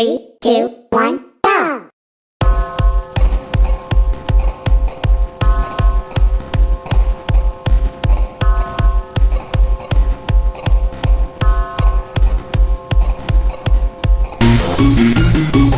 Three, two, one. go!